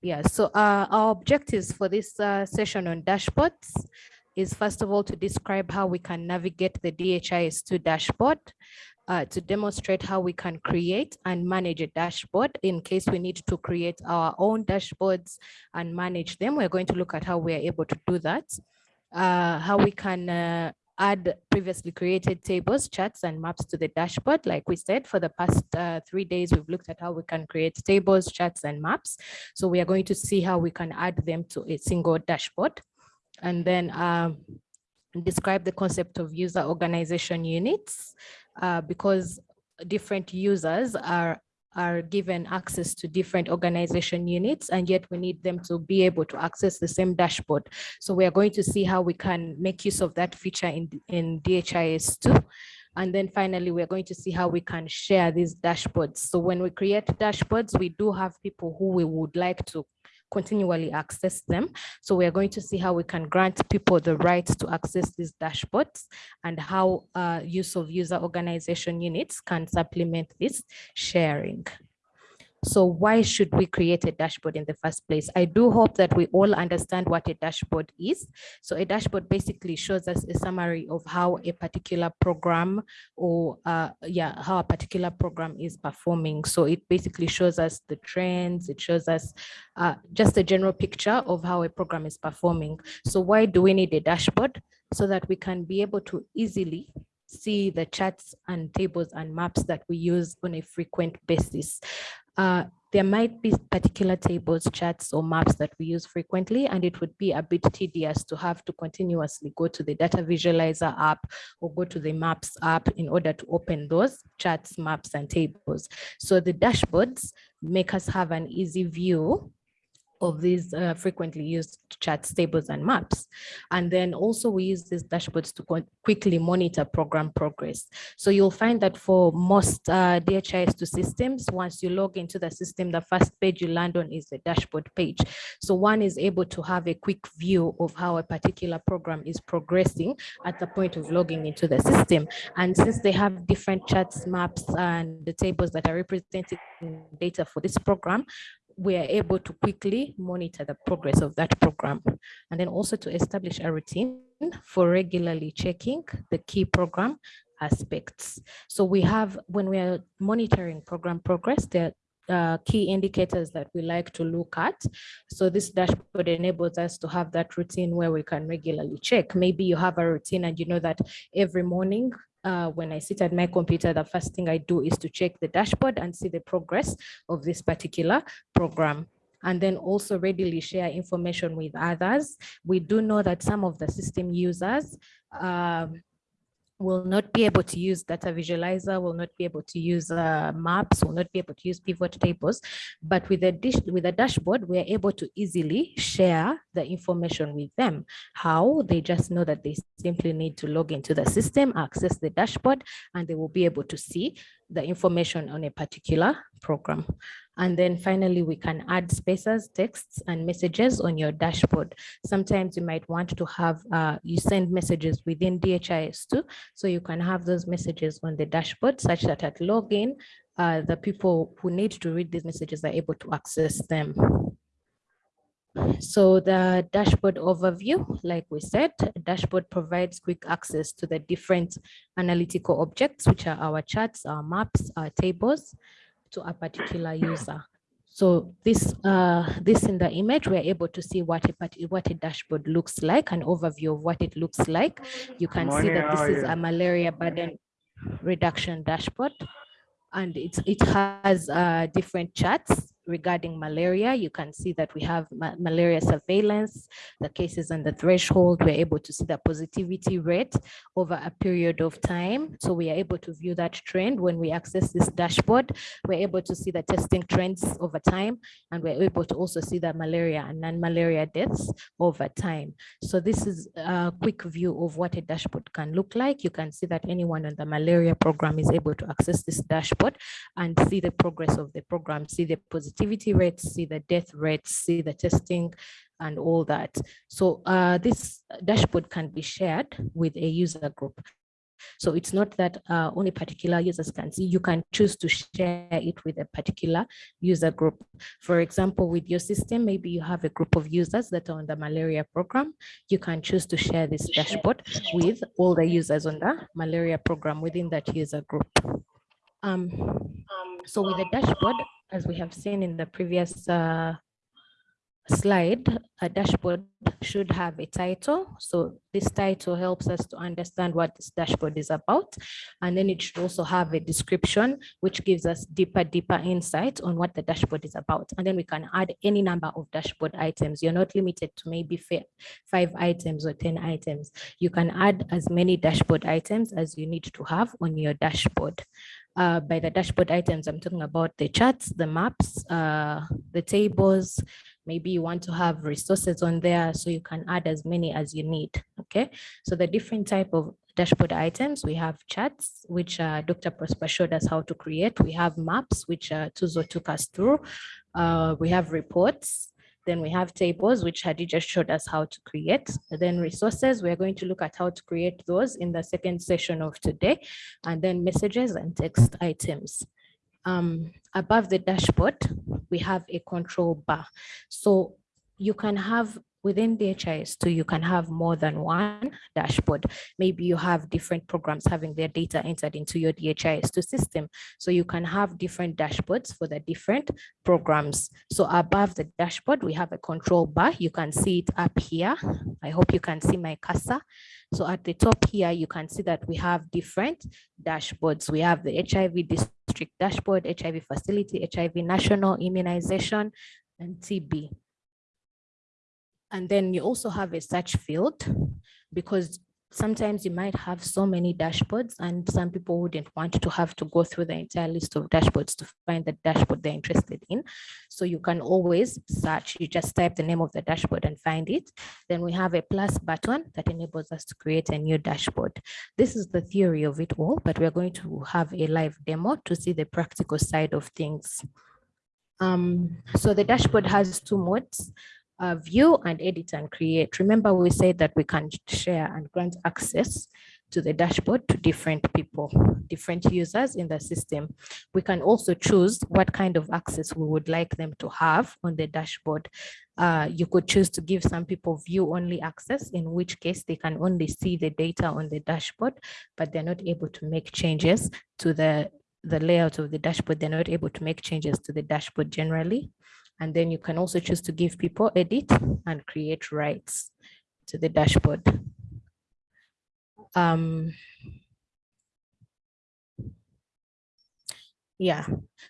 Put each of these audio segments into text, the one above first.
Yeah, so uh, our objectives for this uh, session on dashboards is first of all to describe how we can navigate the DHIS2 dashboard, uh, to demonstrate how we can create and manage a dashboard in case we need to create our own dashboards and manage them. We're going to look at how we are able to do that, uh, how we can uh, add previously created tables, charts, and maps to the dashboard. Like we said, for the past uh, three days, we've looked at how we can create tables, charts, and maps. So we are going to see how we can add them to a single dashboard. And then um, describe the concept of user organization units uh, because different users are are given access to different organization units and yet we need them to be able to access the same dashboard. So we are going to see how we can make use of that feature in, in DHIS2. And then finally, we're going to see how we can share these dashboards. So when we create dashboards, we do have people who we would like to continually access them. So we are going to see how we can grant people the right to access these dashboards and how uh, use of user organization units can supplement this sharing. So why should we create a dashboard in the first place? I do hope that we all understand what a dashboard is. So a dashboard basically shows us a summary of how a particular program or uh, yeah, how a particular program is performing. So it basically shows us the trends, it shows us uh, just a general picture of how a program is performing. So why do we need a dashboard? So that we can be able to easily see the charts and tables and maps that we use on a frequent basis. Uh, there might be particular tables, charts, or maps that we use frequently, and it would be a bit tedious to have to continuously go to the data visualizer app or go to the maps app in order to open those charts, maps, and tables. So the dashboards make us have an easy view of these uh, frequently used charts, tables, and maps. And then also we use these dashboards to quickly monitor program progress. So you'll find that for most uh, DHIS2 systems, once you log into the system, the first page you land on is the dashboard page. So one is able to have a quick view of how a particular program is progressing at the point of logging into the system. And since they have different charts, maps, and the tables that are representing data for this program, we are able to quickly monitor the progress of that program and then also to establish a routine for regularly checking the key program aspects. So we have, when we are monitoring program progress, there uh, key indicators that we like to look at. So this dashboard enables us to have that routine where we can regularly check. Maybe you have a routine and you know that every morning uh, when I sit at my computer, the first thing I do is to check the dashboard and see the progress of this particular program and then also readily share information with others. We do know that some of the system users um, will not be able to use data visualizer, will not be able to use uh, maps, will not be able to use pivot tables. But with a, dish, with a dashboard, we are able to easily share the information with them. How? They just know that they simply need to log into the system, access the dashboard, and they will be able to see the information on a particular program. And then finally, we can add spaces, texts, and messages on your dashboard. Sometimes you might want to have, uh, you send messages within DHIS2, so you can have those messages on the dashboard such that at login, uh, the people who need to read these messages are able to access them. So the dashboard overview, like we said, dashboard provides quick access to the different analytical objects, which are our charts, our maps, our tables to a particular user. So this uh, this in the image, we're able to see what a what a dashboard looks like, an overview of what it looks like. You can Morning, see that this is a malaria burden reduction dashboard, and it it has uh, different charts regarding malaria, you can see that we have ma malaria surveillance, the cases and the threshold. We're able to see the positivity rate over a period of time. So we are able to view that trend when we access this dashboard. We're able to see the testing trends over time, and we're able to also see the malaria and non-malaria deaths over time. So this is a quick view of what a dashboard can look like. You can see that anyone on the malaria program is able to access this dashboard and see the progress of the program, see the positivity positivity rates, see the death rates, see the testing and all that. So uh, this dashboard can be shared with a user group. So it's not that uh, only particular users can see, you can choose to share it with a particular user group. For example, with your system, maybe you have a group of users that are on the malaria program. You can choose to share this dashboard with all the users on the malaria program within that user group. Um, so with the dashboard, as we have seen in the previous uh, slide, a dashboard should have a title. So this title helps us to understand what this dashboard is about. And then it should also have a description, which gives us deeper, deeper insight on what the dashboard is about. And then we can add any number of dashboard items. You're not limited to maybe five items or 10 items. You can add as many dashboard items as you need to have on your dashboard. Uh, by the dashboard items, I'm talking about the charts, the maps, uh, the tables, maybe you want to have resources on there so you can add as many as you need okay? So the different type of dashboard items we have charts which uh, dr prosper showed us how to create. We have maps which uh, tuzo took us through. Uh, we have reports then we have tables, which Hadija showed us how to create. then resources, we're going to look at how to create those in the second session of today. And then messages and text items um, above the dashboard, we have a control bar. So you can have within DHIS2, you can have more than one dashboard. Maybe you have different programs having their data entered into your DHIS2 system. So you can have different dashboards for the different programs. So above the dashboard, we have a control bar. You can see it up here. I hope you can see my cursor. So at the top here, you can see that we have different dashboards. We have the HIV district dashboard, HIV facility, HIV national immunization, and TB. And then you also have a search field because sometimes you might have so many dashboards and some people wouldn't want to have to go through the entire list of dashboards to find the dashboard they're interested in. So you can always search, you just type the name of the dashboard and find it. Then we have a plus button that enables us to create a new dashboard. This is the theory of it all, but we're going to have a live demo to see the practical side of things. Um, so the dashboard has two modes uh, view and edit and create. Remember, we said that we can share and grant access to the dashboard to different people, different users in the system. We can also choose what kind of access we would like them to have on the dashboard. Uh, you could choose to give some people view only access, in which case they can only see the data on the dashboard, but they're not able to make changes to the, the layout of the dashboard. They're not able to make changes to the dashboard generally. And then you can also choose to give people edit and create rights to the dashboard. Um, yeah,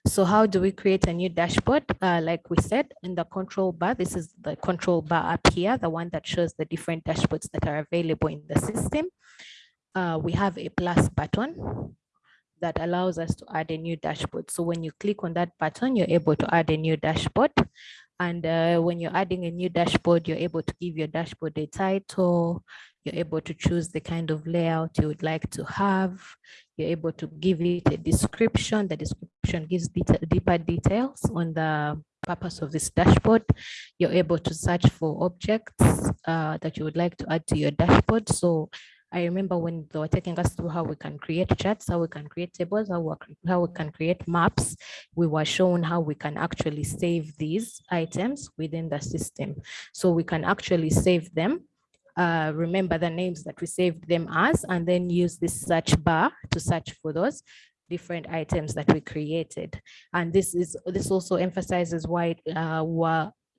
so how do we create a new dashboard? Uh, like we said in the control bar, this is the control bar up here, the one that shows the different dashboards that are available in the system. Uh, we have a plus button that allows us to add a new dashboard. So when you click on that button, you're able to add a new dashboard. And uh, when you're adding a new dashboard, you're able to give your dashboard a title. You're able to choose the kind of layout you would like to have. You're able to give it a description. The description gives detail, deeper details on the purpose of this dashboard. You're able to search for objects uh, that you would like to add to your dashboard. So I remember when they were taking us through how we can create charts, how we can create tables, how we, how we can create maps, we were shown how we can actually save these items within the system. So we can actually save them, uh, remember the names that we saved them as, and then use this search bar to search for those different items that we created. And this is this also emphasizes why uh,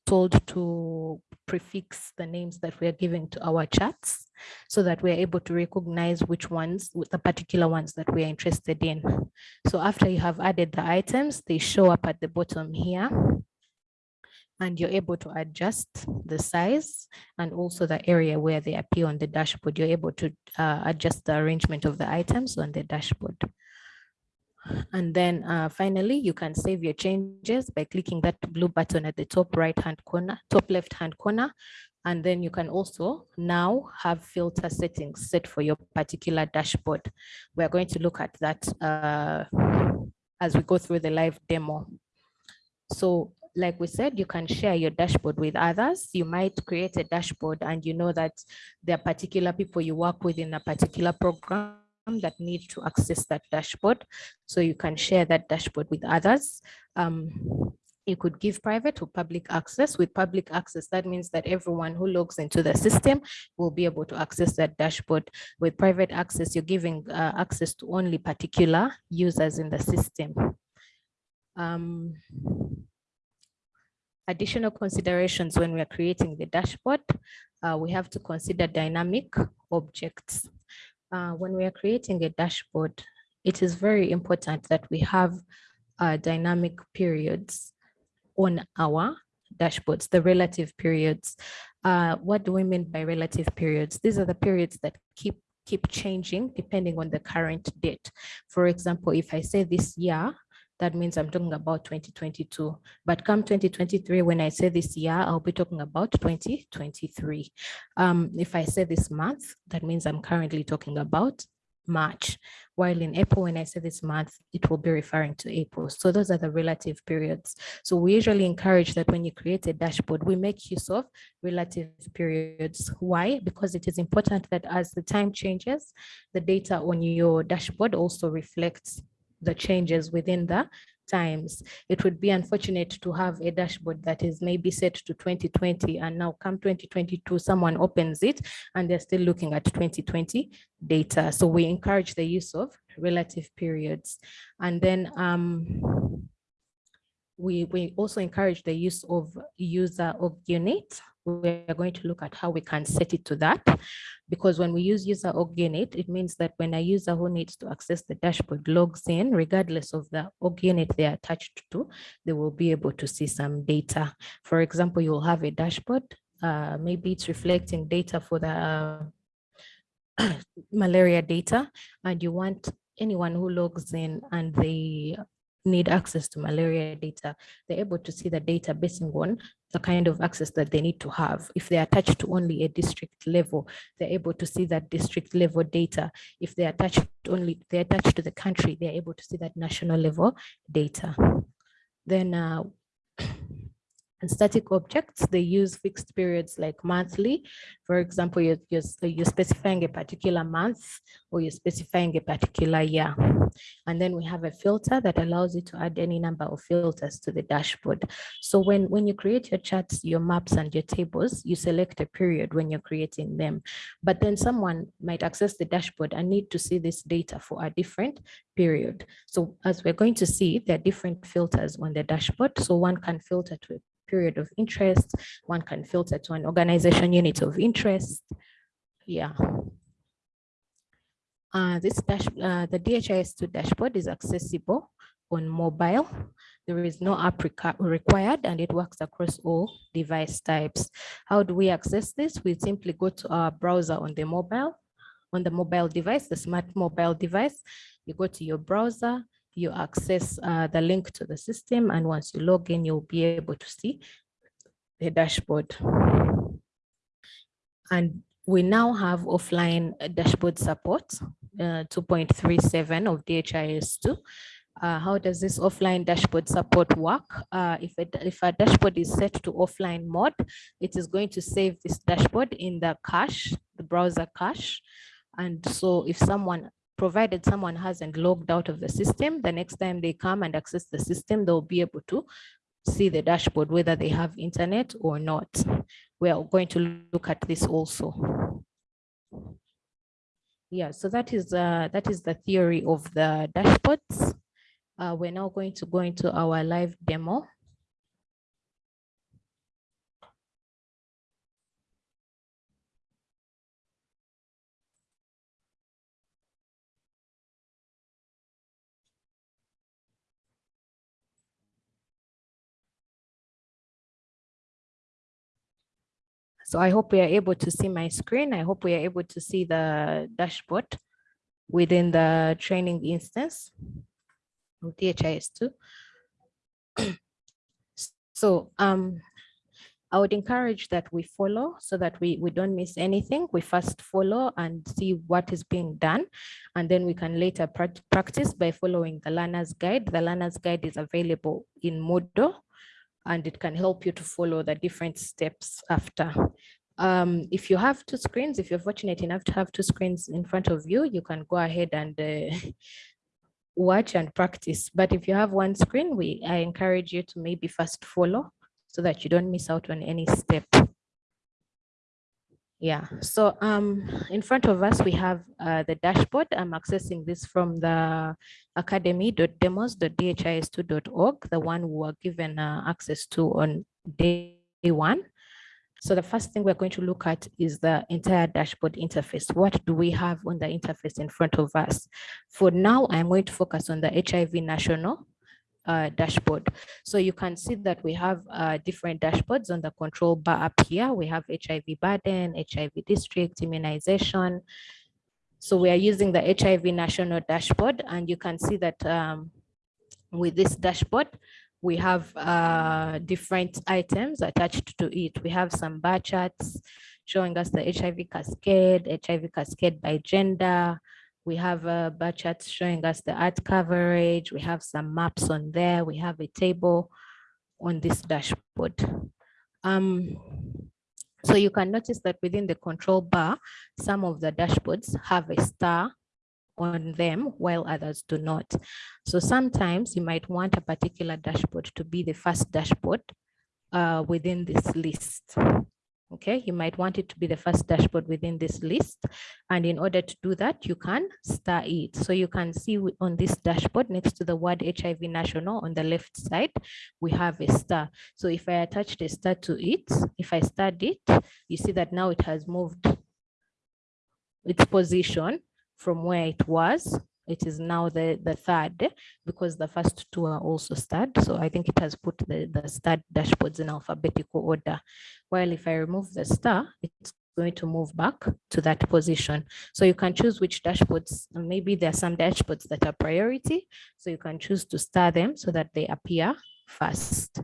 told to prefix the names that we are giving to our charts so that we're able to recognize which ones, the particular ones that we're interested in. So after you have added the items, they show up at the bottom here and you're able to adjust the size and also the area where they appear on the dashboard. You're able to uh, adjust the arrangement of the items on the dashboard. And then uh, finally, you can save your changes by clicking that blue button at the top right hand corner, top left hand corner. And then you can also now have filter settings set for your particular dashboard. We're going to look at that uh, as we go through the live demo. So like we said, you can share your dashboard with others. You might create a dashboard and you know that there are particular people you work with in a particular program that need to access that dashboard. So you can share that dashboard with others. Um, you could give private or public access. With public access, that means that everyone who logs into the system will be able to access that dashboard. With private access, you're giving uh, access to only particular users in the system. Um, additional considerations when we are creating the dashboard, uh, we have to consider dynamic objects. Uh, when we are creating a dashboard, it is very important that we have uh, dynamic periods on our dashboards, the relative periods. Uh, what do we mean by relative periods? These are the periods that keep keep changing depending on the current date. For example, if I say this year, that means I'm talking about 2022. But come 2023, when I say this year, I'll be talking about 2023. Um, if I say this month, that means I'm currently talking about March, while in April, when I say this month, it will be referring to April. So those are the relative periods. So we usually encourage that when you create a dashboard, we make use of relative periods. Why? Because it is important that as the time changes, the data on your dashboard also reflects the changes within the times. It would be unfortunate to have a dashboard that is maybe set to 2020 and now come 2022, someone opens it and they're still looking at 2020 data. So we encourage the use of relative periods. And then um, we, we also encourage the use of user org unit we're going to look at how we can set it to that because when we use user org unit, it means that when a user who needs to access the dashboard logs in, regardless of the org unit they're attached to, they will be able to see some data. For example, you'll have a dashboard, uh, maybe it's reflecting data for the uh, malaria data, and you want anyone who logs in and they need access to malaria data, they're able to see the data based on the kind of access that they need to have. If they're attached to only a district level, they're able to see that district level data. If they're attached only, they're attached to the country, they're able to see that national level data. Then uh, and static objects, they use fixed periods like monthly. For example, you're, you're, you're, specifying a particular month or you're specifying a particular year. And then we have a filter that allows you to add any number of filters to the dashboard. So when, when you create your charts, your maps and your tables, you select a period when you're creating them. But then someone might access the dashboard and need to see this data for a different period. So as we're going to see, there are different filters on the dashboard. So one can filter to a period of interest. One can filter to an organization unit of interest. Yeah. Uh, this dash, uh, the DHIS2 dashboard is accessible on mobile. There is no app required and it works across all device types. How do we access this? We simply go to our browser on the mobile, on the mobile device, the smart mobile device. You go to your browser, you access uh, the link to the system. And once you log in, you'll be able to see the dashboard. And we now have offline dashboard support, uh, 2.37 of DHIS2. Uh, how does this offline dashboard support work? Uh, if, if a dashboard is set to offline mode, it is going to save this dashboard in the cache, the browser cache. And so if someone provided someone hasn't logged out of the system, the next time they come and access the system, they'll be able to see the dashboard, whether they have internet or not. We are going to look at this also. Yeah, so that is uh, that is the theory of the dashboards. Uh, we're now going to go into our live demo. So I hope we are able to see my screen. I hope we are able to see the dashboard within the training instance of DHIS2. so um, I would encourage that we follow so that we, we don't miss anything. We first follow and see what is being done, and then we can later practice by following the learner's guide. The learner's guide is available in Moodle and it can help you to follow the different steps after. Um, if you have two screens, if you're fortunate enough to have two screens in front of you, you can go ahead and uh, watch and practice. But if you have one screen, we I encourage you to maybe first follow so that you don't miss out on any step. Yeah, so um, in front of us, we have uh, the dashboard. I'm accessing this from the academy.demos.dhis2.org, the one we were given uh, access to on day one. So the first thing we're going to look at is the entire dashboard interface. What do we have on the interface in front of us? For now, I'm going to focus on the HIV national uh, dashboard. So you can see that we have uh, different dashboards on the control bar up here. We have HIV burden, HIV district, immunization. So we are using the HIV national dashboard and you can see that um, with this dashboard, we have uh, different items attached to it. We have some bar charts showing us the HIV cascade, HIV cascade by gender. We have a bar chart showing us the ART coverage. We have some maps on there. We have a table on this dashboard. Um, so you can notice that within the control bar, some of the dashboards have a star on them while others do not. So sometimes you might want a particular dashboard to be the first dashboard uh, within this list. Okay, you might want it to be the first dashboard within this list. And in order to do that, you can star it. So you can see on this dashboard next to the word HIV national on the left side, we have a star. So if I attach the star to it, if I start it, you see that now it has moved its position from where it was. It is now the, the third because the first two are also starred. So I think it has put the, the starred dashboards in alphabetical order. While if I remove the star, it's going to move back to that position. So you can choose which dashboards, maybe there are some dashboards that are priority. So you can choose to star them so that they appear first.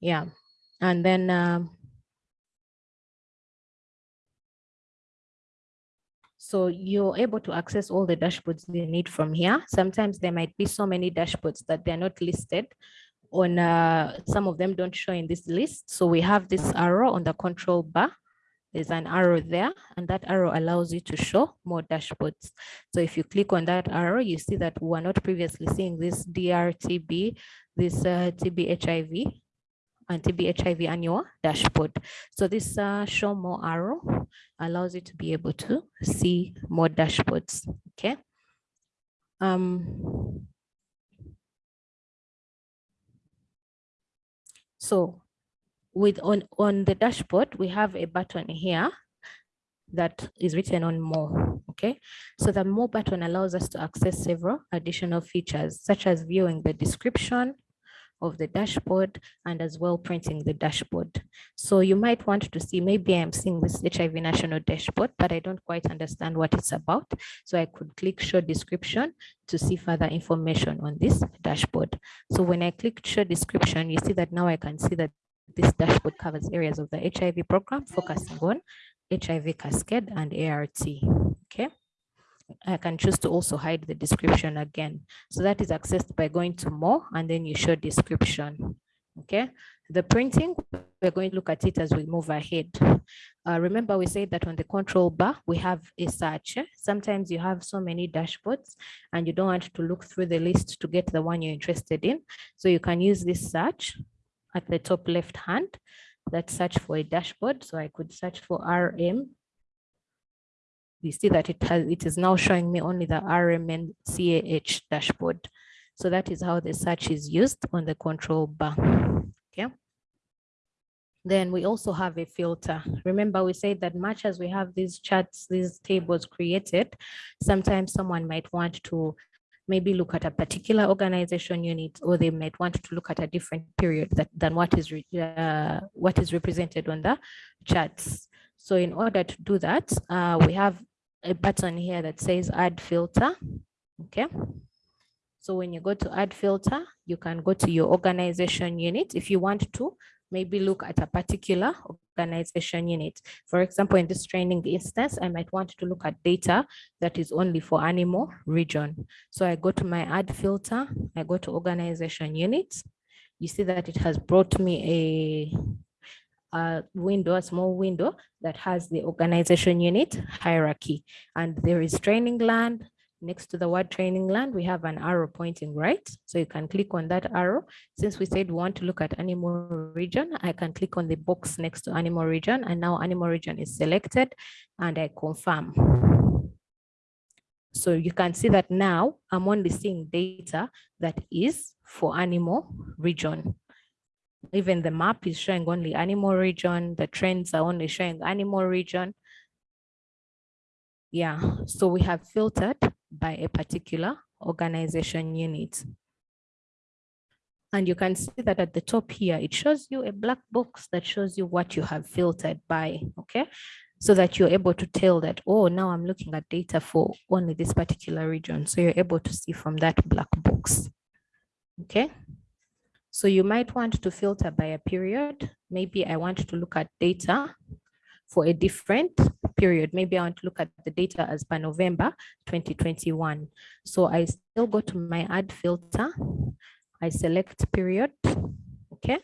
Yeah. And then um, So you're able to access all the dashboards you need from here. Sometimes there might be so many dashboards that they're not listed on uh, some of them don't show in this list. So we have this arrow on the control bar. There's an arrow there and that arrow allows you to show more dashboards. So if you click on that arrow, you see that we were not previously seeing this DRTB, this uh, TB HIV TB HIV annual dashboard. So this uh, show more arrow allows you to be able to see more dashboards. Okay. Um, so with on, on the dashboard, we have a button here that is written on more okay so the more button allows us to access several additional features such as viewing the description of the dashboard and as well printing the dashboard. So you might want to see, maybe I'm seeing this HIV national dashboard, but I don't quite understand what it's about. So I could click show description to see further information on this dashboard. So when I click show description, you see that now I can see that this dashboard covers areas of the HIV program focusing on HIV cascade and ART, okay? I can choose to also hide the description again. So that is accessed by going to more and then you show description. Okay, the printing, we're going to look at it as we move ahead. Uh, remember, we said that on the control bar, we have a search. Sometimes you have so many dashboards and you don't want to look through the list to get the one you're interested in. So you can use this search at the top left hand, that search for a dashboard. So I could search for RM you see that it has it is now showing me only the RMN CAH dashboard. So that is how the search is used on the control bar. Okay. Then we also have a filter. Remember, we said that much as we have these charts, these tables created, sometimes someone might want to maybe look at a particular organization unit, or they might want to look at a different period that, than what is, uh, what is represented on the charts. So in order to do that, uh, we have a button here that says add filter. Okay. So when you go to add filter, you can go to your organization unit. If you want to, maybe look at a particular organization unit. For example, in this training instance, I might want to look at data that is only for animal region. So I go to my add filter, I go to organization units. You see that it has brought me a window, a small window that has the organization unit hierarchy. And there is training land. Next to the word training land, we have an arrow pointing right. So you can click on that arrow. Since we said we want to look at animal region, I can click on the box next to animal region and now animal region is selected and I confirm. So you can see that now I'm only seeing data that is for animal region. Even the map is showing only animal region. The trends are only showing animal region. Yeah, so we have filtered by a particular organization unit. And you can see that at the top here, it shows you a black box that shows you what you have filtered by, okay? so that you're able to tell that, oh, now I'm looking at data for only this particular region. So you're able to see from that black box. Okay. So you might want to filter by a period. Maybe I want to look at data for a different period. Maybe I want to look at the data as per November 2021. So I still go to my add filter. I select period. Okay.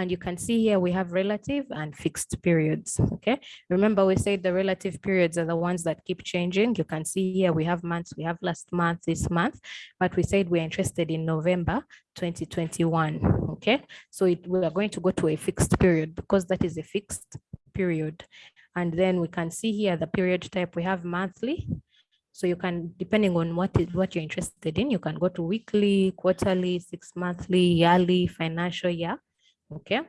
And you can see here we have relative and fixed periods. Okay. Remember we said the relative periods are the ones that keep changing. You can see here we have months, we have last month, this month, but we said we're interested in November 2021. Okay. So it, we are going to go to a fixed period because that is a fixed period. And then we can see here the period type we have monthly, so you can, depending on what is what you're interested in, you can go to weekly, quarterly, six monthly, yearly, financial year okay?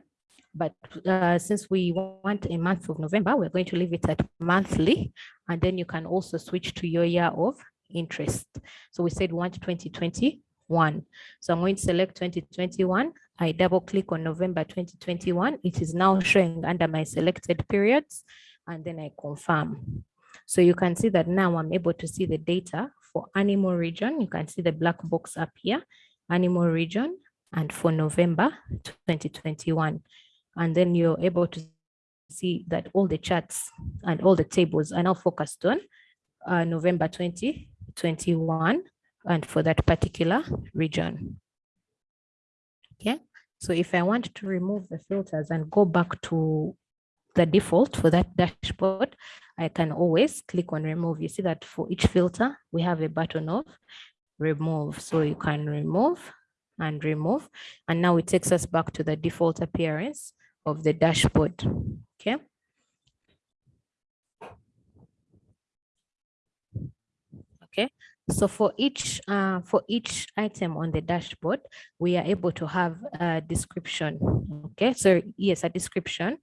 But uh, since we want a month of November, we're going to leave it at monthly, and then you can also switch to your year of interest. So we said want 2021. So I'm going to select 2021. I double click on November 2021. It is now showing under my selected periods, and then I confirm. So you can see that now I'm able to see the data for animal region. You can see the black box up here, animal region, and for November 2021. And then you're able to see that all the charts and all the tables are now focused on uh, November 2021 and for that particular region. Okay, so if I want to remove the filters and go back to the default for that dashboard, I can always click on remove. You see that for each filter, we have a button of remove. So you can remove and remove. And now it takes us back to the default appearance of the dashboard. Okay. Okay. So for each uh, for each item on the dashboard, we are able to have a description. Okay. So yes, a description.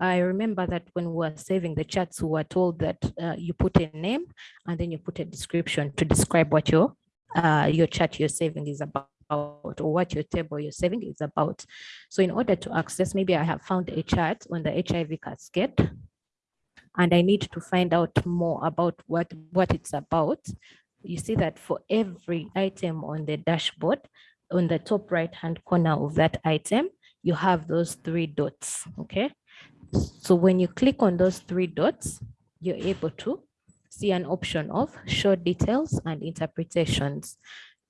I remember that when we were saving the charts, we were told that uh, you put a name and then you put a description to describe what your uh, your chart you're saving is about about or what your table you're saving is about. So in order to access, maybe I have found a chart on the HIV cascade and I need to find out more about what, what it's about. You see that for every item on the dashboard, on the top right hand corner of that item, you have those three dots, okay? So when you click on those three dots, you're able to see an option of show details and interpretations.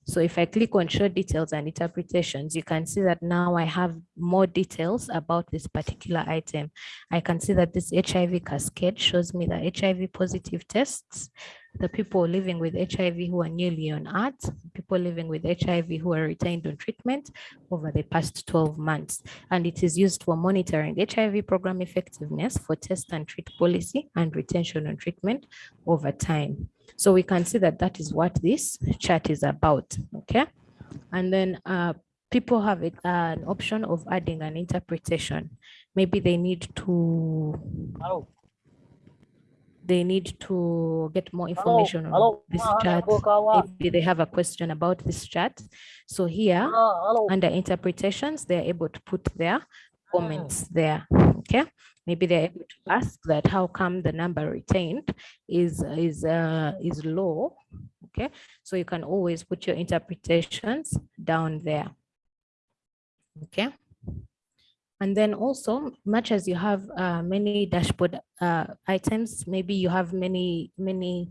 So if I click on show details and interpretations, you can see that now I have more details about this particular item. I can see that this HIV cascade shows me the HIV positive tests the people living with HIV who are newly on ART, people living with HIV who are retained on treatment over the past 12 months. And it is used for monitoring HIV program effectiveness for test and treat policy and retention on treatment over time. So we can see that that is what this chart is about, okay? And then uh, people have it, uh, an option of adding an interpretation. Maybe they need to oh they need to get more information hello, on hello, this chat. Maybe they have a question about this chat. So here under interpretations, they're able to put their comments hmm. there. Okay. Maybe they're able to ask that how come the number retained is is uh, is low. Okay. So you can always put your interpretations down there. Okay. And then also, much as you have uh, many dashboard uh, items, maybe you have many, many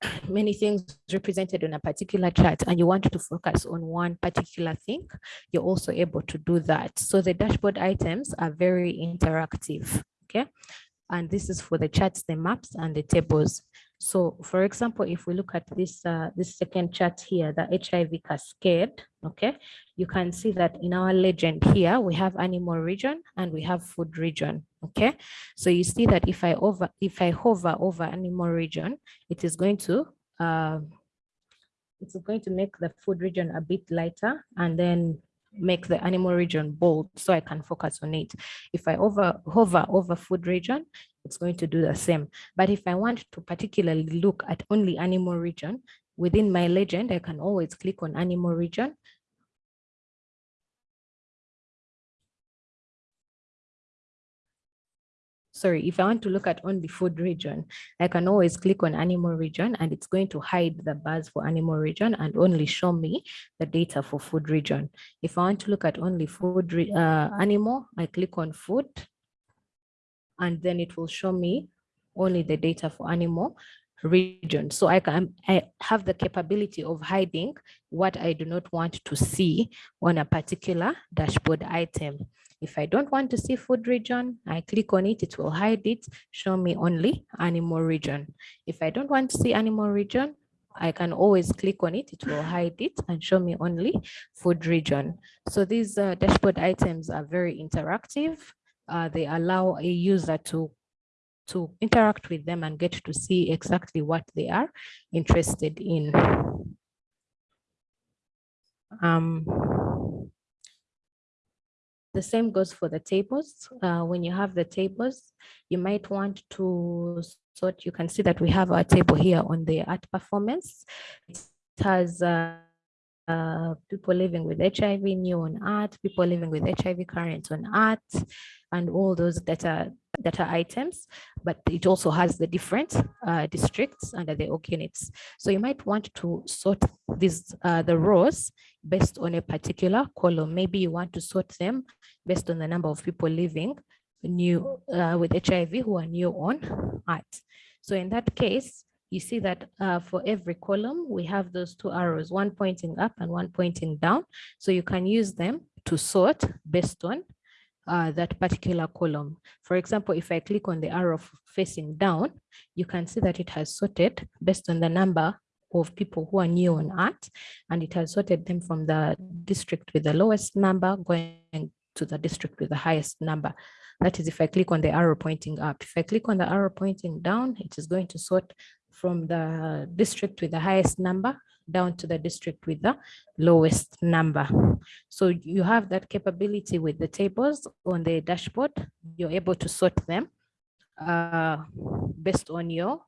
many things represented on a particular chart and you want to focus on one particular thing, you're also able to do that. So the dashboard items are very interactive, okay? And this is for the charts, the maps and the tables. So for example, if we look at this, uh, this second chart here, the HIV cascade, okay, you can see that in our legend here, we have animal region and we have food region, okay? So you see that if I over, if I hover over animal region, it is going to, uh, it's going to make the food region a bit lighter and then make the animal region bold so I can focus on it. If I over hover over food region, it's going to do the same. But if I want to particularly look at only animal region, within my legend, I can always click on animal region. Sorry, if I want to look at only food region, I can always click on animal region and it's going to hide the bars for animal region and only show me the data for food region. If I want to look at only food uh, animal, I click on food and then it will show me only the data for animal region. So I can I have the capability of hiding what I do not want to see on a particular dashboard item. If I don't want to see food region, I click on it, it will hide it, show me only animal region. If I don't want to see animal region, I can always click on it, it will hide it and show me only food region. So these uh, dashboard items are very interactive uh, they allow a user to to interact with them and get to see exactly what they are interested in. Um, the same goes for the tables. Uh, when you have the tables, you might want to sort, you can see that we have our table here on the ART performance. It has uh, uh, people living with HIV new on ART, people living with HIV current on ART, and all those data data items, but it also has the different uh, districts under the org units. So you might want to sort these uh, the rows based on a particular column. Maybe you want to sort them based on the number of people living new uh, with HIV who are new on ART. So in that case, you see that uh, for every column, we have those two arrows, one pointing up and one pointing down. So you can use them to sort based on uh, that particular column. For example, if I click on the arrow facing down, you can see that it has sorted based on the number of people who are new on ART, and it has sorted them from the district with the lowest number going to the district with the highest number. That is if I click on the arrow pointing up. If I click on the arrow pointing down, it is going to sort from the district with the highest number down to the district with the lowest number. So you have that capability with the tables on the dashboard. You're able to sort them uh, based on your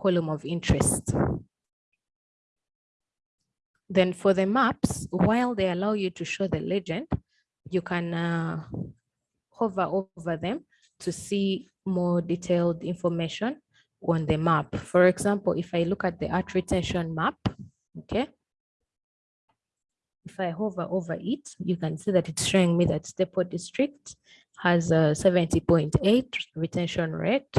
column of interest. Then for the maps, while they allow you to show the legend, you can uh, hover over them to see more detailed information on the map. For example, if I look at the ART retention map, okay, if I hover over it, you can see that it's showing me that Staple District has a 70.8 retention rate.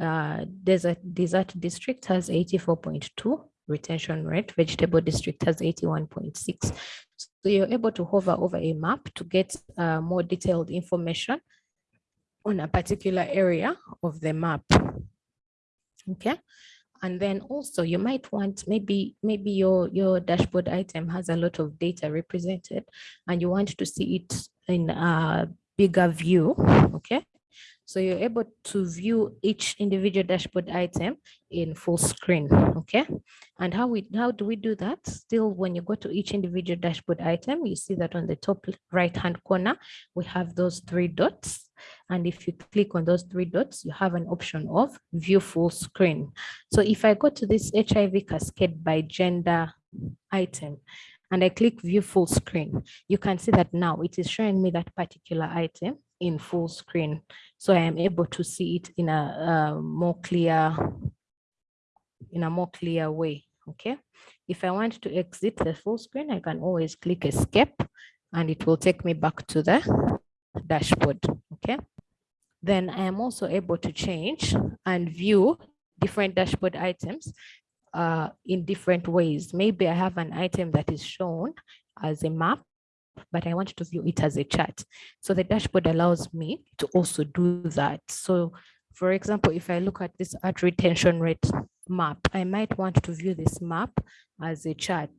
Uh, Desert, Desert District has 84.2 retention rate. Vegetable District has 81.6. So you're able to hover over a map to get uh, more detailed information on a particular area of the map okay. And then also you might want maybe maybe your your dashboard item has a lot of data represented and you want to see it in a bigger view okay so you're able to view each individual dashboard item in full screen, okay? And how we how do we do that? Still, when you go to each individual dashboard item, you see that on the top right-hand corner, we have those three dots. And if you click on those three dots, you have an option of view full screen. So if I go to this HIV cascade by gender item, and I click view full screen, you can see that now it is showing me that particular item in full screen. So I am able to see it in a, a more clear, in a more clear way, okay? If I want to exit the full screen, I can always click escape and it will take me back to the dashboard, okay? Then I am also able to change and view different dashboard items uh, in different ways. Maybe I have an item that is shown as a map, but I want to view it as a chart. So the dashboard allows me to also do that. So for example, if I look at this ART retention rate map, I might want to view this map as a chart.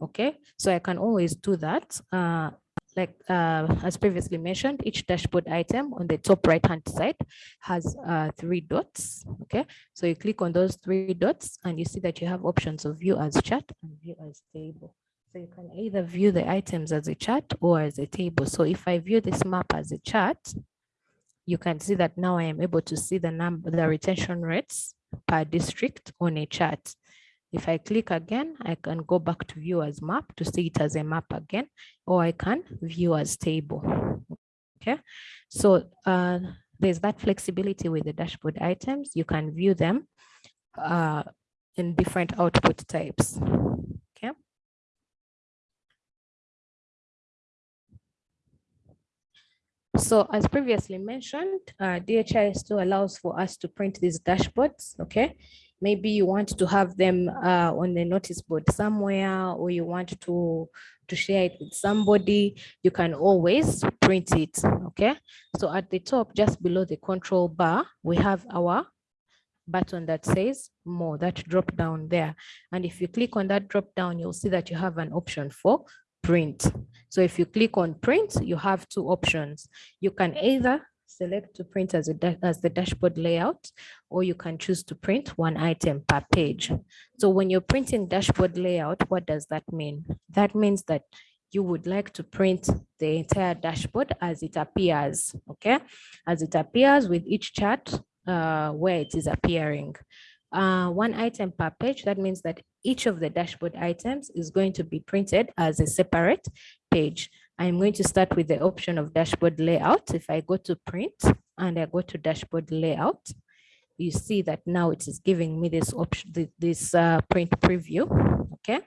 Okay, so I can always do that. Uh, like uh, as previously mentioned, each dashboard item on the top right hand side has uh, three dots. Okay, so you click on those three dots and you see that you have options of view as chart and view as table. So you can either view the items as a chart or as a table. So if I view this map as a chart, you can see that now I am able to see the number, the retention rates per district on a chart. If I click again, I can go back to view as map to see it as a map again, or I can view as table. Okay, so uh, there's that flexibility with the dashboard items. You can view them uh, in different output types. So as previously mentioned, uh, DHI still allows for us to print these dashboards, okay? Maybe you want to have them uh, on the notice board somewhere, or you want to, to share it with somebody, you can always print it, okay? So at the top, just below the control bar, we have our button that says more, that drop down there. And if you click on that drop down, you'll see that you have an option for print. So if you click on print, you have two options. You can either select to print as, a as the dashboard layout, or you can choose to print one item per page. So when you're printing dashboard layout, what does that mean? That means that you would like to print the entire dashboard as it appears, okay? As it appears with each chart uh, where it is appearing uh, one item per page. That means that each of the dashboard items is going to be printed as a separate page. I'm going to start with the option of dashboard layout. If I go to print and I go to dashboard layout, you see that now it is giving me this option, this uh, print preview, okay?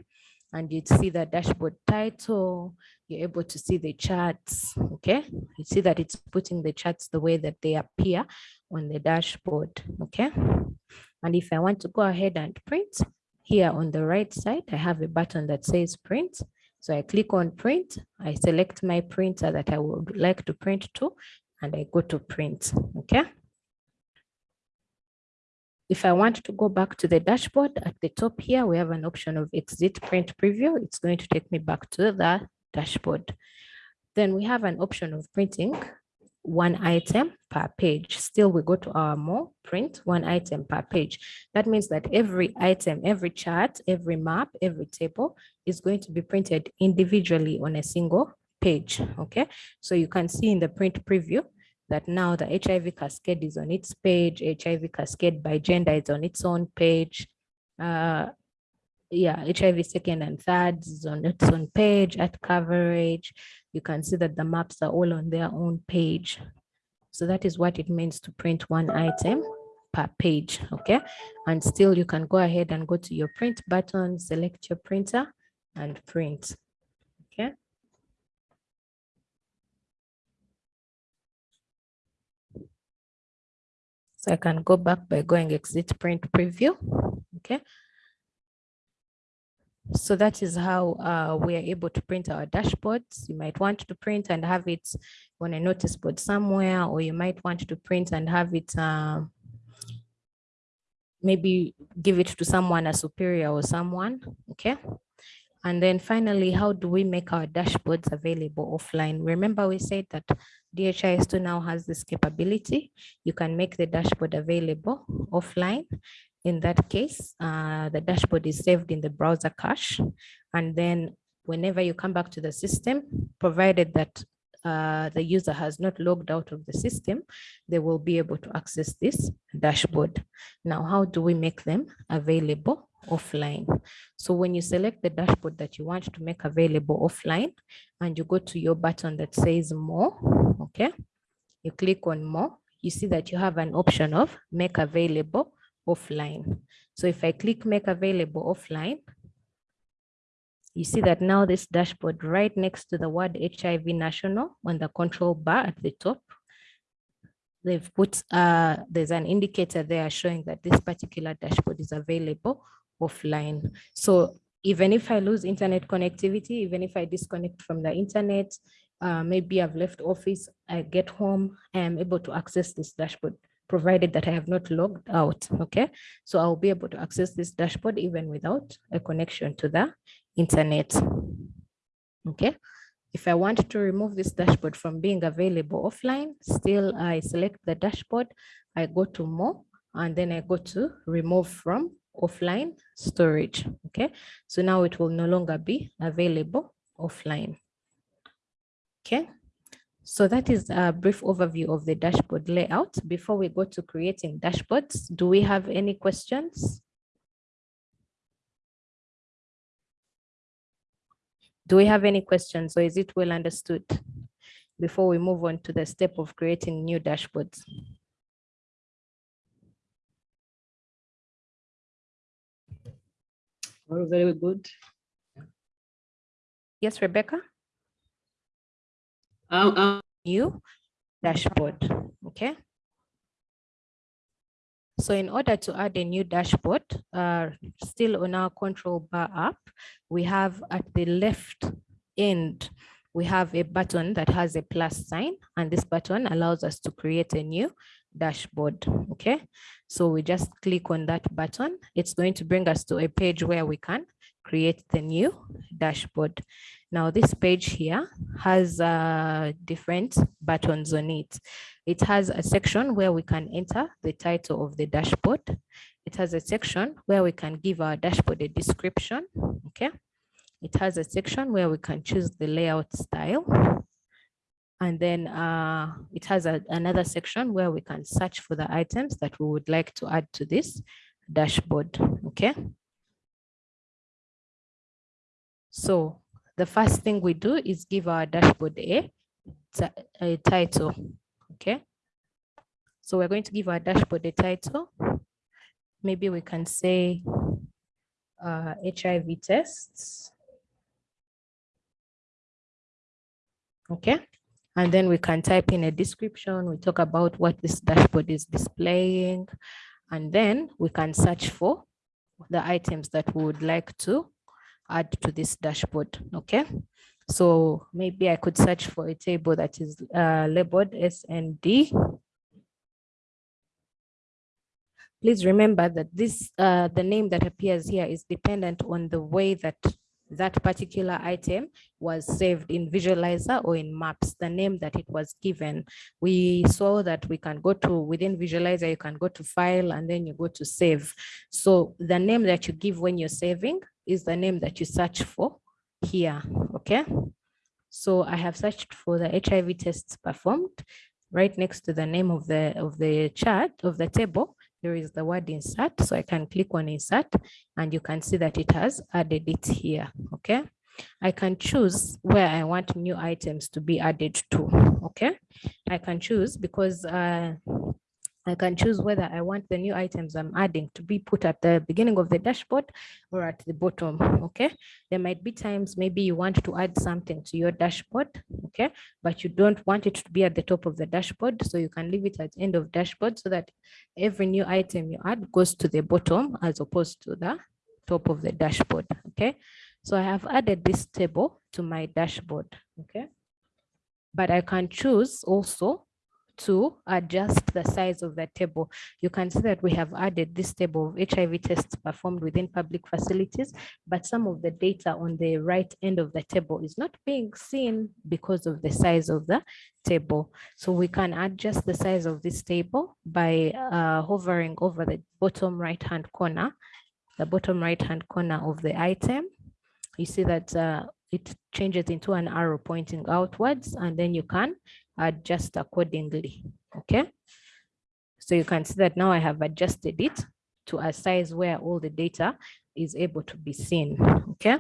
And you'd see the dashboard title, you're able to see the charts, okay? You see that it's putting the charts the way that they appear on the dashboard, okay? And if I want to go ahead and print, here on the right side, I have a button that says print. So I click on print, I select my printer that I would like to print to, and I go to print, okay? If I want to go back to the dashboard at the top here, we have an option of exit print preview. It's going to take me back to the dashboard. Then we have an option of printing one item per page. Still, we go to our more print one item per page. That means that every item, every chart, every map, every table is going to be printed individually on a single page. Okay, so you can see in the print preview that now the HIV cascade is on its page, HIV cascade by gender is on its own page. Uh, yeah, HIV second and third is on its own page at coverage. You can see that the maps are all on their own page. So that is what it means to print one item per page, okay? And still you can go ahead and go to your print button, select your printer and print, okay? So I can go back by going exit print preview, okay? So that is how uh, we are able to print our dashboards. You might want to print and have it on a notice board somewhere, or you might want to print and have it uh, maybe give it to someone, a superior or someone, okay? And then finally, how do we make our dashboards available offline? Remember we said that DHIS2 now has this capability. You can make the dashboard available offline in that case, uh, the dashboard is saved in the browser cache. And then whenever you come back to the system, provided that uh, the user has not logged out of the system, they will be able to access this dashboard. Now, how do we make them available offline? So when you select the dashboard that you want to make available offline, and you go to your button that says more, okay, you click on more, you see that you have an option of make available offline. So if I click make available offline, you see that now this dashboard right next to the word HIV national on the control bar at the top, they've put, uh, there's an indicator there showing that this particular dashboard is available offline. So even if I lose internet connectivity, even if I disconnect from the internet, uh, maybe I've left office, I get home, I am able to access this dashboard, provided that I have not logged out, okay? So I'll be able to access this dashboard even without a connection to the internet, okay? If I want to remove this dashboard from being available offline, still I select the dashboard, I go to more, and then I go to remove from offline storage. Okay, so now it will no longer be available offline. Okay, so that is a brief overview of the dashboard layout. Before we go to creating dashboards, do we have any questions? Do we have any questions or is it well understood before we move on to the step of creating new dashboards? Very, very good. Yes, Rebecca? Um, um, New dashboard, okay? So in order to add a new dashboard, uh, still on our control bar app, we have at the left end, we have a button that has a plus sign, and this button allows us to create a new dashboard, okay? So we just click on that button. It's going to bring us to a page where we can create the new dashboard. Now this page here has uh, different buttons on it. It has a section where we can enter the title of the dashboard. It has a section where we can give our dashboard a description, okay? It has a section where we can choose the layout style. And then uh, it has a, another section where we can search for the items that we would like to add to this dashboard, okay? So the first thing we do is give our dashboard a, a title, okay? So we're going to give our dashboard a title. Maybe we can say uh, HIV tests. Okay, and then we can type in a description. We talk about what this dashboard is displaying. And then we can search for the items that we would like to add to this dashboard. Okay. So maybe I could search for a table that is uh, labeled SND. Please remember that this uh, the name that appears here is dependent on the way that that particular item was saved in visualizer or in maps the name that it was given we saw that we can go to within visualizer you can go to file and then you go to save so the name that you give when you're saving is the name that you search for here okay so i have searched for the hiv tests performed right next to the name of the of the chart of the table there is the word insert. So I can click on insert and you can see that it has added it here. Okay. I can choose where I want new items to be added to. Okay. I can choose because uh, I can choose whether I want the new items I'm adding to be put at the beginning of the dashboard or at the bottom, okay? There might be times maybe you want to add something to your dashboard, okay? But you don't want it to be at the top of the dashboard, so you can leave it at the end of dashboard so that every new item you add goes to the bottom as opposed to the top of the dashboard, okay? So I have added this table to my dashboard, okay? But I can choose also to adjust the size of the table. You can see that we have added this table of HIV tests performed within public facilities, but some of the data on the right end of the table is not being seen because of the size of the table. So we can adjust the size of this table by uh, hovering over the bottom right hand corner, the bottom right hand corner of the item. You see that uh, it changes into an arrow pointing outwards and then you can adjust accordingly. Okay. So you can see that now I have adjusted it to a size where all the data is able to be seen. Okay.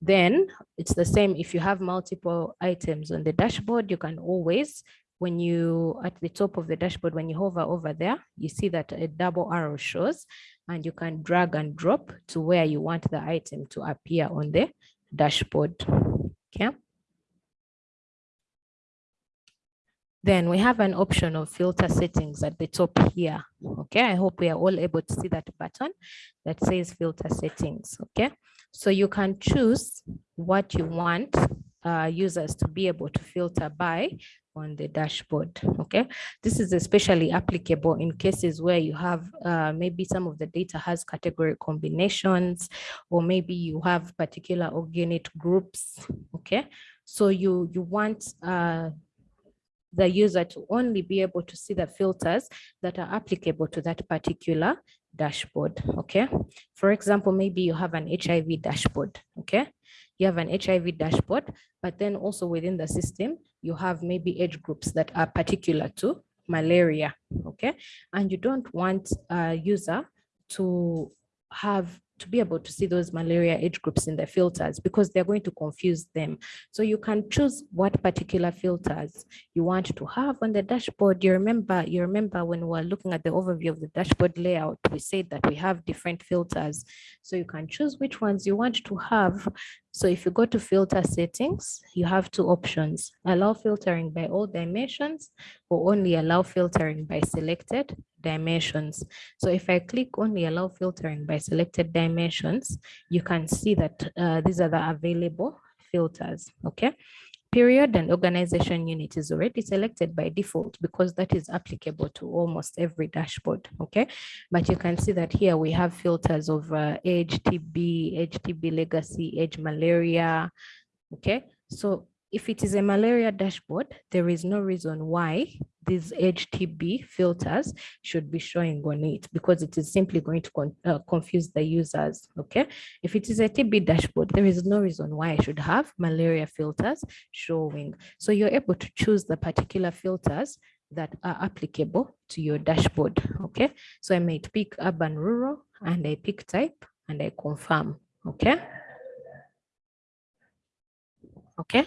Then it's the same if you have multiple items on the dashboard, you can always, when you at the top of the dashboard, when you hover over there, you see that a double arrow shows and you can drag and drop to where you want the item to appear on the dashboard. Okay. Then we have an option of filter settings at the top here. Okay, I hope we are all able to see that button that says filter settings. Okay, so you can choose what you want uh, users to be able to filter by on the dashboard. Okay, this is especially applicable in cases where you have uh, maybe some of the data has category combinations, or maybe you have particular ORG-UNIT groups. Okay, so you you want uh, the user to only be able to see the filters that are applicable to that particular dashboard, okay? For example, maybe you have an HIV dashboard, okay? You have an HIV dashboard, but then also within the system, you have maybe age groups that are particular to malaria, okay? And you don't want a user to have to be able to see those malaria age groups in the filters because they're going to confuse them. So you can choose what particular filters you want to have on the dashboard. You remember, you remember when we were looking at the overview of the dashboard layout, we said that we have different filters. So you can choose which ones you want to have so if you go to filter settings, you have two options, allow filtering by all dimensions or only allow filtering by selected dimensions. So if I click only allow filtering by selected dimensions, you can see that uh, these are the available filters, okay? Period and organization unit is already selected by default because that is applicable to almost every dashboard okay? But you can see that here we have filters of uh, age tb age tb legacy age malaria okay? So if it is a malaria dashboard, there is no reason why these age TB filters should be showing on it because it is simply going to con uh, confuse the users, okay? If it is a TB dashboard, there is no reason why I should have malaria filters showing. So you're able to choose the particular filters that are applicable to your dashboard, okay? So I might pick urban rural and I pick type and I confirm, okay? Okay,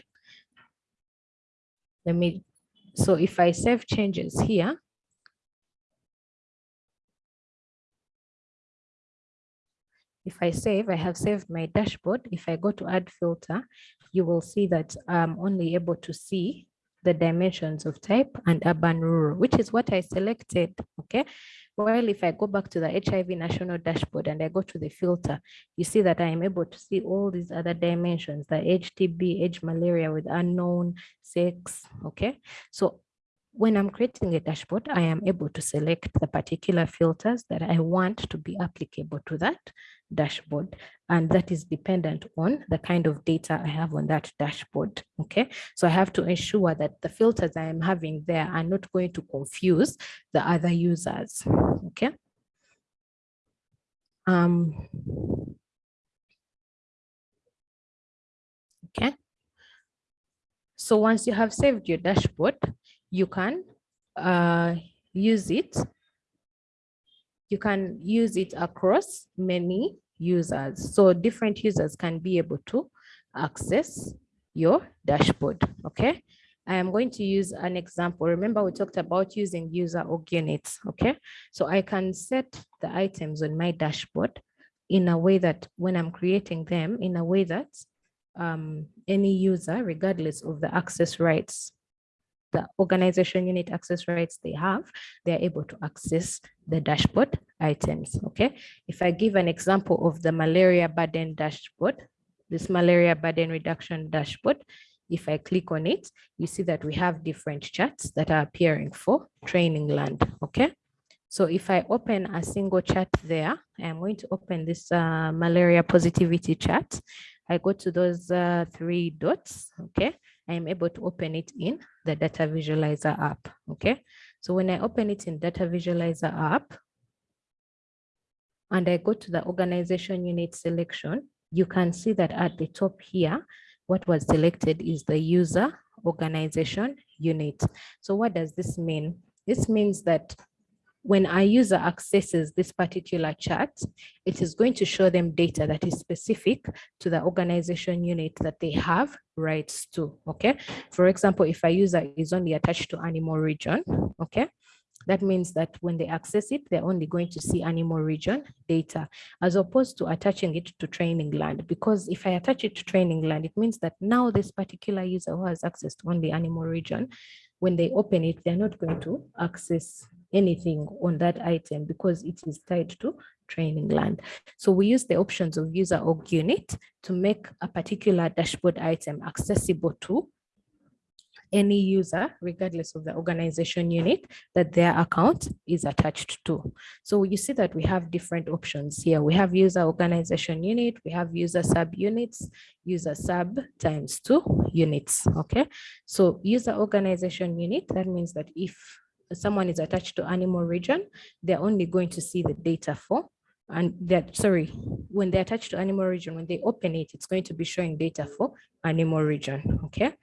let me, so if I save changes here, if I save, I have saved my dashboard. If I go to add filter, you will see that I'm only able to see the dimensions of type and urban rural, which is what I selected, okay? Well, if I go back to the HIV national dashboard and I go to the filter, you see that I am able to see all these other dimensions, the age TB, age malaria with unknown, sex, okay? So when I'm creating a dashboard, I am able to select the particular filters that I want to be applicable to that dashboard. And that is dependent on the kind of data I have on that dashboard. Okay, so I have to ensure that the filters I am having there are not going to confuse the other users. Okay. Um, okay. So once you have saved your dashboard, you can uh, use it. You can use it across many users. So different users can be able to access your dashboard, okay? I am going to use an example. Remember, we talked about using user ORG-UNITs, okay? So I can set the items on my dashboard in a way that when I'm creating them, in a way that um, any user, regardless of the access rights the organization unit access rights they have, they're able to access the dashboard items, okay? If I give an example of the malaria burden dashboard, this malaria burden reduction dashboard, if I click on it, you see that we have different charts that are appearing for training land, okay? So if I open a single chart there, I'm going to open this uh, malaria positivity chart. I go to those uh, three dots, okay? I am able to open it in the data visualizer app. Okay. So when I open it in data visualizer app and I go to the organization unit selection, you can see that at the top here, what was selected is the user organization unit. So what does this mean? This means that when a user accesses this particular chart, it is going to show them data that is specific to the organization unit that they have rights to, okay? For example, if a user is only attached to animal region, okay? That means that when they access it, they're only going to see animal region data as opposed to attaching it to training land. Because if I attach it to training land, it means that now this particular user who has access to only animal region when they open it, they're not going to access anything on that item because it is tied to training land. So we use the options of user org unit to make a particular dashboard item accessible to any user, regardless of the organization unit that their account is attached to. So you see that we have different options here. We have user organization unit, we have user sub units, user sub times two units, okay? So user organization unit, that means that if someone is attached to animal region, they're only going to see the data for and that sorry when they're attached to animal region when they open it it's going to be showing data for animal region okay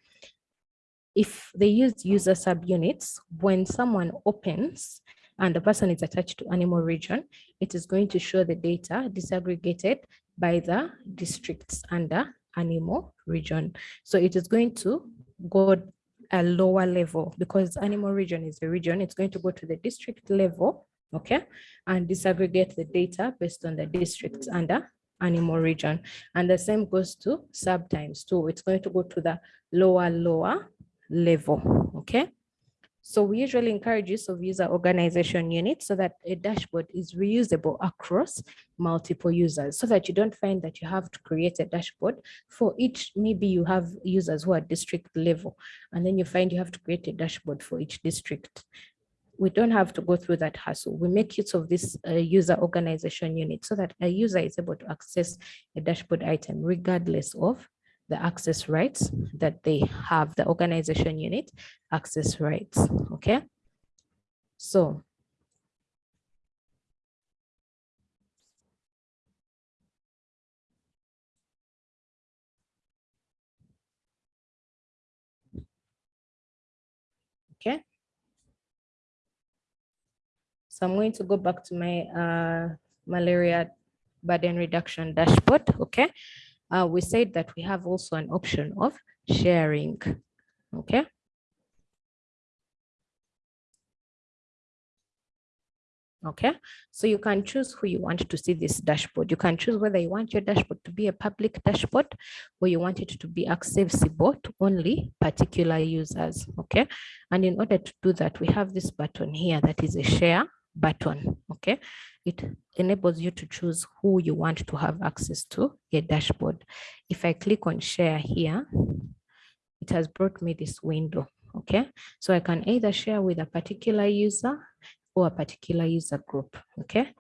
if they use user subunits, when someone opens and the person is attached to animal region, it is going to show the data disaggregated by the districts under animal region. So it is going to go a lower level because animal region is a region. It's going to go to the district level, okay, and disaggregate the data based on the districts under animal region. And the same goes to sub times two. It's going to go to the lower, lower level, okay? So we usually encourage use of user organization units so that a dashboard is reusable across multiple users so that you don't find that you have to create a dashboard for each, maybe you have users who are district level, and then you find you have to create a dashboard for each district. We don't have to go through that hassle. We make use of this uh, user organization unit so that a user is able to access a dashboard item regardless of the access rights that they have, the organization unit access rights, okay? So okay so i'm going to go back to my uh, malaria burden reduction dashboard okay uh, we said that we have also an option of sharing. Okay. Okay, so you can choose who you want to see this dashboard. You can choose whether you want your dashboard to be a public dashboard or you want it to be accessible to only particular users. Okay, and in order to do that, we have this button here that is a share button. Okay, it enables you to choose who you want to have access to a dashboard. If I click on share here, it has brought me this window. Okay, so I can either share with a particular user or a particular user group. Okay,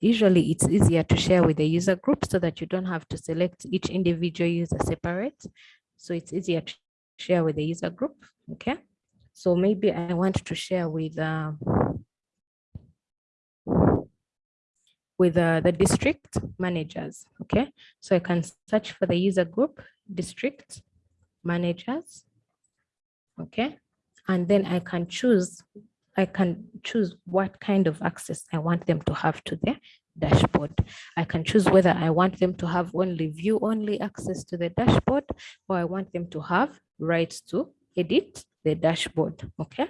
usually it's easier to share with a user group so that you don't have to select each individual user separate. So it's easier to share with the user group. Okay, so maybe I want to share with uh, with uh, the district managers, okay? So I can search for the user group, district managers, okay? And then I can choose, I can choose what kind of access I want them to have to the dashboard. I can choose whether I want them to have only view only access to the dashboard or I want them to have rights to edit the dashboard, okay?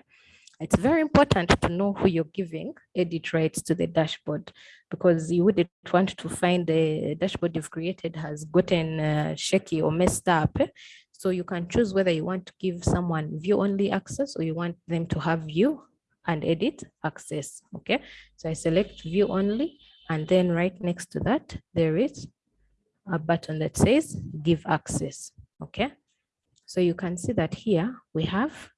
It's very important to know who you're giving edit rights to the dashboard because you wouldn't want to find the dashboard you've created has gotten uh, shaky or messed up. So you can choose whether you want to give someone view only access or you want them to have view and edit access. Okay, so I select view only and then right next to that, there is a button that says give access. Okay, so you can see that here we have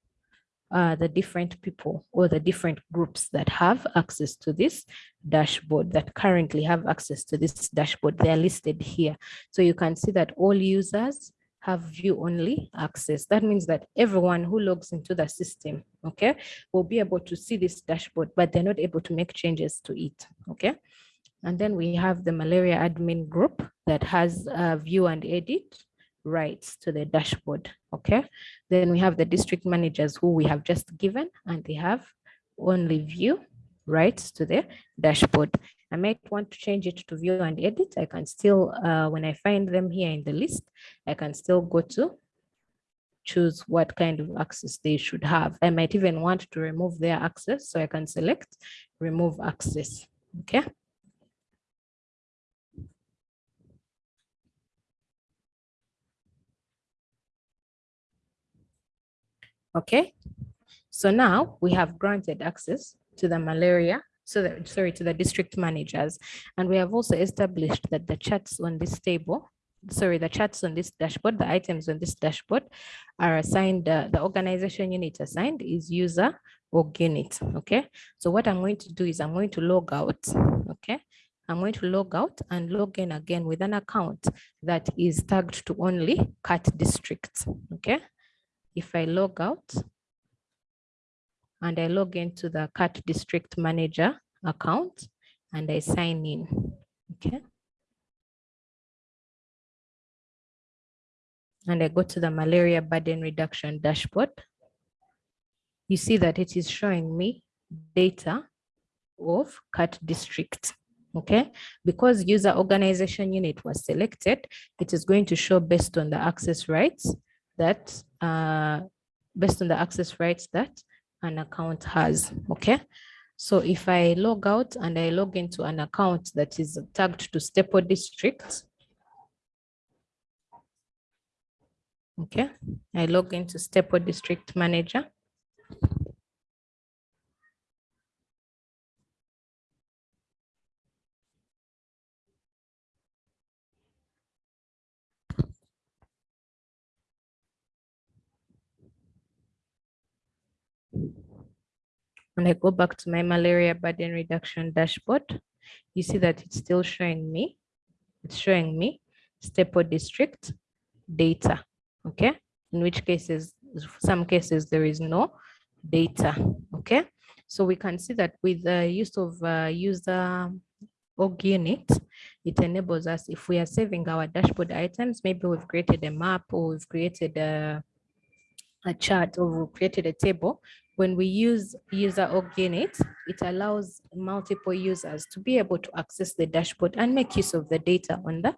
uh, the different people or the different groups that have access to this dashboard that currently have access to this dashboard. They are listed here. So you can see that all users have view only access. That means that everyone who logs into the system, okay, will be able to see this dashboard, but they're not able to make changes to it, okay? And then we have the malaria admin group that has a view and edit rights to the dashboard. Okay. Then we have the district managers who we have just given and they have only view rights to the dashboard. I might want to change it to view and edit. I can still, uh, when I find them here in the list, I can still go to choose what kind of access they should have. I might even want to remove their access. So I can select remove access. Okay. Okay, So now we have granted access to the malaria, so that, sorry, to the district managers. And we have also established that the charts on this table, sorry, the charts on this dashboard, the items on this dashboard are assigned, uh, the organization unit assigned is user org unit, okay? So what I'm going to do is I'm going to log out, okay? I'm going to log out and log in again with an account that is tagged to only CAT district, okay? If I log out and I log into the CAT district manager account and I sign in, okay? And I go to the malaria burden reduction dashboard. You see that it is showing me data of CAT district okay because user organization unit was selected it is going to show based on the access rights that uh based on the access rights that an account has okay? So if i log out and i log into an account that is tagged to stepo district okay? I log into stepo district manager When I go back to my malaria burden reduction dashboard, you see that it's still showing me, it's showing me Stepo district data, okay? In which cases, some cases there is no data, okay? So we can see that with the use of uh, user org unit, it enables us, if we are saving our dashboard items, maybe we've created a map or we've created a, a chart or created a table, when we use user org unit, it allows multiple users to be able to access the dashboard and make use of the data on the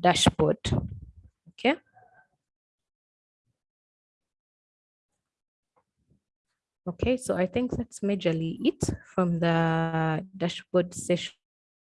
dashboard. Okay. Okay, so I think that's majorly it from the dashboard session.